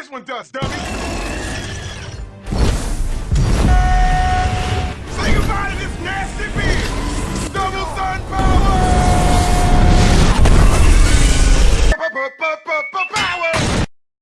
this one does, dummy! Say goodbye to this nasty beast! Double sun power!